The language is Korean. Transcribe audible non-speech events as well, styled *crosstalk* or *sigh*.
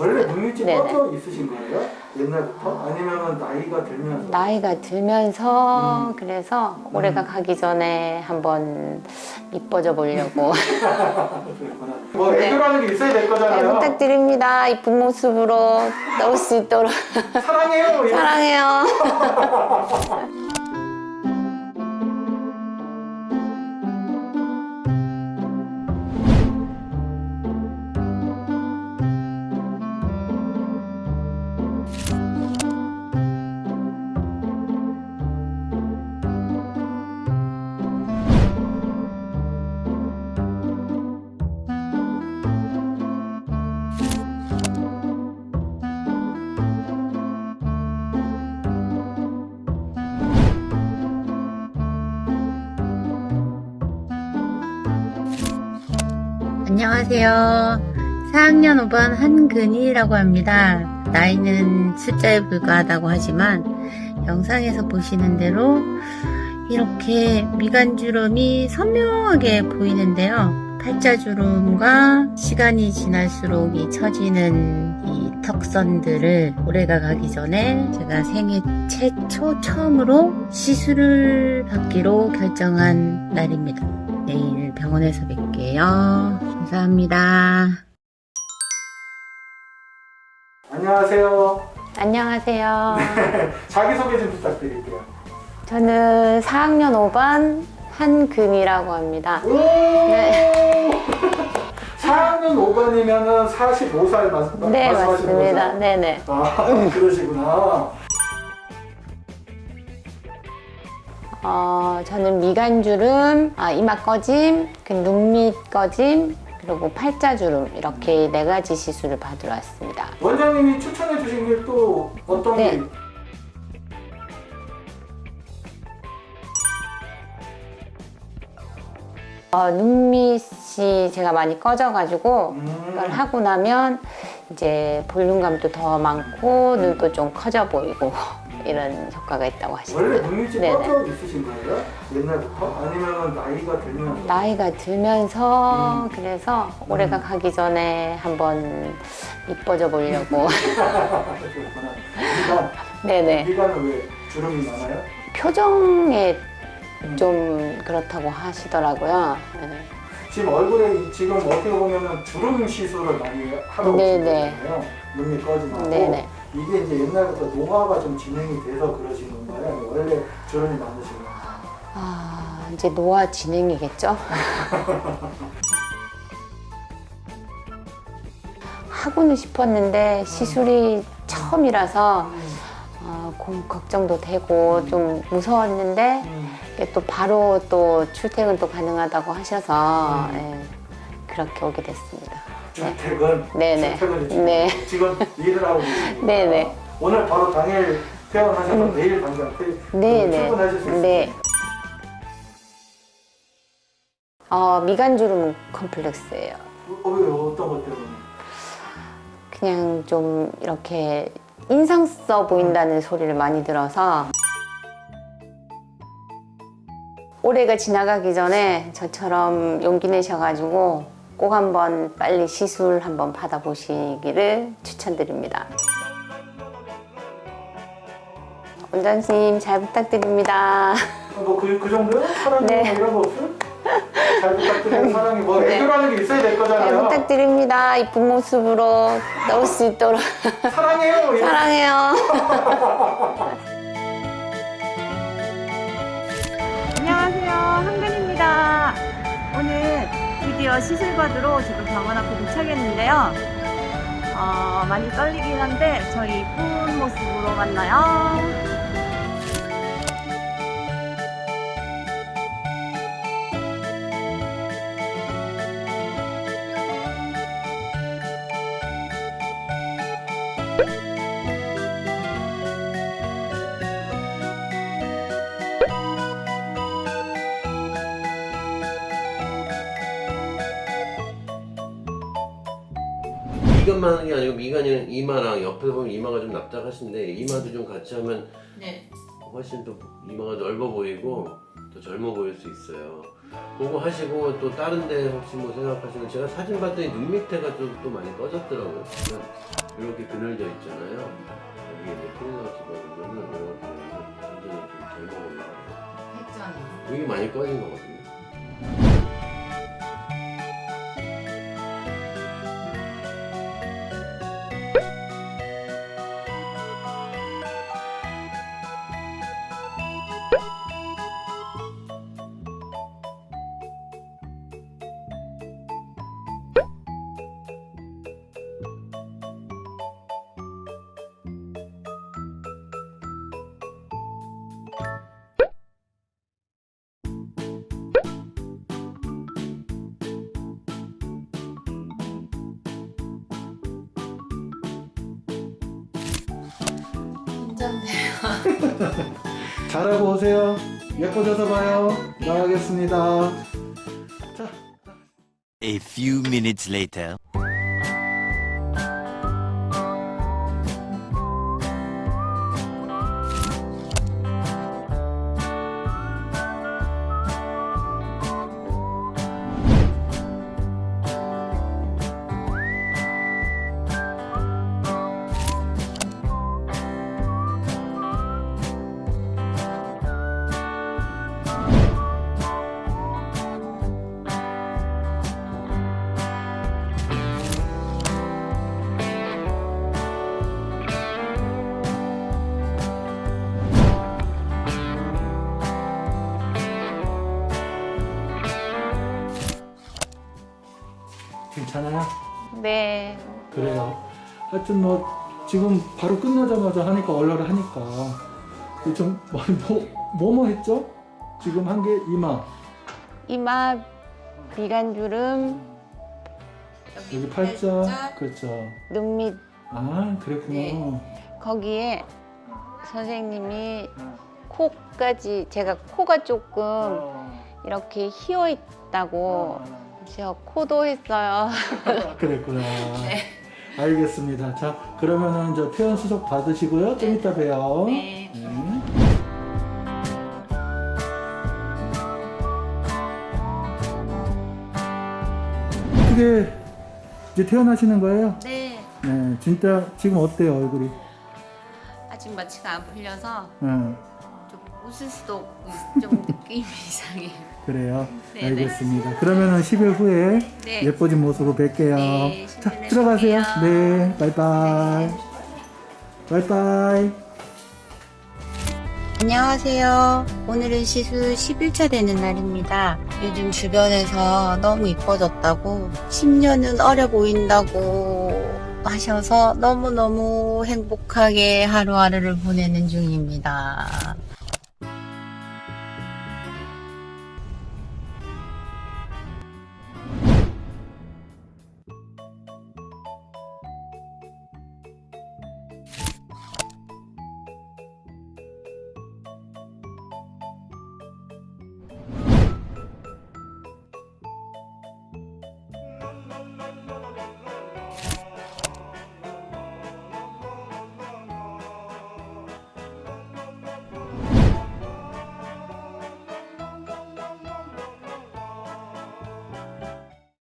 원래 네네. 꺼져 있으신 거예요? 옛날부터? 아니면 나이가 들면서? 나이가 들면서 음. 그래서 올해가 가기 전에 한번 이뻐져 보려고. *laughs* 뭐 네. 애교라는 게 있어야 될잘 거잖아요. 부탁드립니다. 이쁜 모습으로 나올 수 있도록 사랑해요. 이런 사랑해요. *laughs* 안녕하세요. 4학년 5반 한근희라고 합니다. 나이는 숫자에 불과하다고 하지만 영상에서 보시는 대로 이렇게 미간주름이 선명하게 보이는데요. 팔자주름과 시간이 지날수록 이 처지는 이 턱선들을 올해가 가기 전에 제가 생애 최초 처음으로 시술을 받기로 결정한 날입니다. 내일 병원에서 뵐게요. 감사합니다. 안녕하세요. 안녕하세요. *laughs* 자기소개 좀 부탁드릴게요. 저는 4학년 5반 한금이라고 합니다. 오! 네. 4학년 5반이면은 45살 맞, 네, 말씀하시는 맞습니다. 거죠? 네네. 아, *laughs* 그러시구나. 어, 저는 미간주름, 아, 이마 꺼짐, 그 눈밑 꺼짐, 그리고 팔자주름 이렇게 네 가지 시술을 받으러 왔습니다. 원장님이 추천해 주신 게 또 어떤 네. 게 어, 눈밑이 제가 많이 꺼져가지고 이걸 음, 하고 나면 이제 볼륨감도 더 많고 눈도 좀 커져 보이고 이런 효과가 있다고 원래 하시더라고요. 눈밑이 네네. 꺼져 있으신 거예요? 옛날부터? 아니면 나이가 들면서? 나이가 들면서 음. 그래서 올해가 가기 전에 한번 이뻐져 보려고. *laughs* 미간, 네네 미간은 왜 주름이 많아요? 표정에 음. 좀 그렇다고 하시더라고요. 네. 지금 얼굴에 이- 지금 어떻게 보면은 주름 시술을 많이 하러 네네. 오시거든요. 눈밑 꺼짐하고 네네. 이게 이제 옛날부터 노화가 좀 진행이 돼서 거예요? 아니면 원래 주름이 많으신 거예요? 아 이제 노화 진행이겠죠? *laughs* 하고는 싶었는데 시술이 처음이라서 어, 고- 걱정도 되고 좀 무서웠는데 음. 또 바로 또 출퇴근 또 가능하다고 하셔서 음. 예, 그렇게 오게 됐습니다. 네. 출퇴근, 네네. 출퇴근이 지금, 네. 지금 일을 하고 계십니다. 네네. *laughs* 오늘 바로 당일 퇴원하셔서 내일 당장. 출근하실 수 있습니다. 네. 어, 미간주름 컴플렉스예요. 어, 왜 어떤 것 때문에? 그냥 좀 이렇게 인상 써 보인다는 소리를 많이 들어서 올해가 지나가기 전에 저처럼 용기 내셔가지고 꼭 한번 빨리 시술 한번 받아보시기를 추천드립니다. 원장님 잘 부탁드립니다. 뭐그 그 정도요? 사랑이 네. 뭐 이런 거 없어요? 잘 부탁드리는 *laughs* 사랑이 뭐 네. 애교라는 게 있어야 될잘 거잖아요. 부탁드립니다. 이쁜 모습으로 나올 수 있도록 사랑해요. 이런 사랑해요. *laughs* 드디어 받으러 지금 병원 앞에 도착했는데요. 어, 많이 떨리긴 한데 저희 이쁜 모습으로 만나요. 미간만 하는 게 아니고 미간이 이마랑 옆에서 보면 이마가 좀 납작하신데 이마도 좀 같이 하면 훨씬 더 이마가 넓어 보이고 더 젊어 보일 수 있어요. 그거 하시고 또 다른 데 혹시 뭐 생각하시면 제가 사진 봤더니 눈 밑에가 좀 또 많이 꺼졌더라고요. 이렇게 그늘져 있잖아요. 여기 이제 필러 집어넣으면은 이렇게 해서 완전히 좀잘 먹어요. 여기 많이 꺼진 거거든요. *laughs* 잘하고 오세요. 예뻐져서 봐요. 나가겠습니다. 자. A few minutes later. 괜찮아요? 네. 그래요. 하여튼 뭐 지금 바로 끝나자마자 하니까 얼얼 하니까 좀뭐뭐 뭐 했죠? 지금 한 게 이마 이마, 미간주름, 여기 팔자 그렇죠. 눈 밑, 아 그랬구나. 거기에 선생님이 코까지, 제가 코가 조금 어, 이렇게 휘어 있다고 제가 코도 했어요. 그랬구나. 알겠습니다. 자 그러면은 저 퇴원 수속 받으시고요. 좀 이따 봬요. 네. 네. 어떻게 이제 퇴원하시는 거예요? 네. 네, 진짜 지금 어때요 얼굴이? 아직 마취가 안 풀려서 네, 좀 웃을 수도 없고 좀 *laughs* 느낌이 이상해요. 그래요. 네네. 알겠습니다. 그러면은 10일 후에 네. 예뻐진 모습으로 뵐게요. 네, 자, 10일 에 들어가세요. 네, 바이바이. 바이바이. 안녕하세요. 오늘은 시술 10일차 되는 날입니다. 요즘 주변에서 너무 이뻐졌다고 10년은 어려 보인다고 하셔서 너무너무 행복하게 하루하루를 보내는 중입니다.